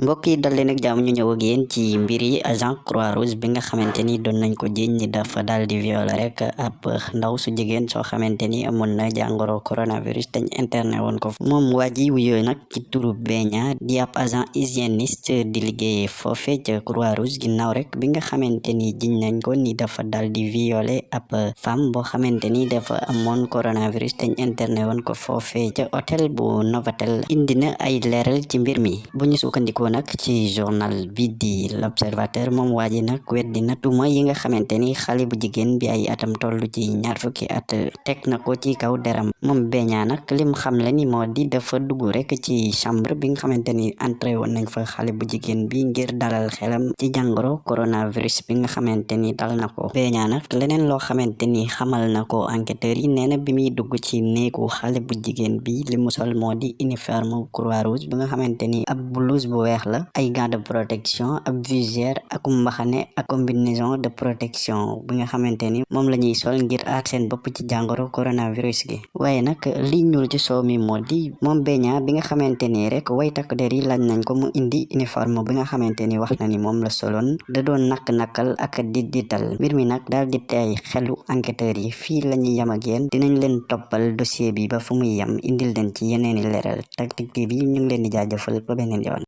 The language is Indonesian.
mbokk yi dal leen ak jàmm ñu ñëw ak yéen ci mbir yi agent croix rouge bi nga xamante ni doon nañ ko jiñ ñi dafa daal di violer rek ab ndaw su jigéen soo xamante ni amoon na jàngoro coronavirus dañ interné woon ko moom waa ji wuyoo nag ci turu beña di ab agent hygiéniste di liggéey foofe ca croix rouge ginnaaw rek bi nga xamante ni jiñ nañ ko ni dafa dal di violer ab femme boo xamante ni dafa amoon coronavirus dañ interné woon ko foofe ca hôtel bu Novotel indi na ay leeral ci mbir mi. Bu ñu sukkandikoo nak ci journal bi di l'observateur moom waa ji nag weddi na tuuma yi nga xamante ni xale bu jigéen bi ay atam toll ci ñaar fukki at teg na ko ci kaw deram. Moom beñaa nag lim xam le ni moo di dafa dugg rek ci chambre bi nga xamante ni entré woon nañ fa xale bu jigéen bi ngir dalal xelam ci jàngoro coronavirus bi nga xamante ni dal na ko. Beñaa nag leneen loo xamante xamal na ko enquêteurs yi nee na bi muy dugg ci néegu xale bu jigéen bi li mu sol moo di uniforme croix rouge bi nga xamante ni ab blouse bu weex la ay gants de protection ab visière ak mbaxane ak combinaison de protection bi nga xamante ni moom la ñuy sol ngir aar seen bopp ci jàngoro coronavirus gi. Waaye nag li ñuul ci soow mi moo di moom beña bi nga xamante ni rek way takk der yi laaj nañ ko mu indi uniforme bi nga xamante ni wax na ni moom la soloon da doon nakk-nakkal ak di dital mbir mi nag daal di tey xelu enquêteurs yi fii la ñuy yam ak dinañ leen toppal dossier bi ba fu muy yam indil leen ci yeneeni leeral. Tactic TV ñu ngi leen di jaajëfal ba beneen yoon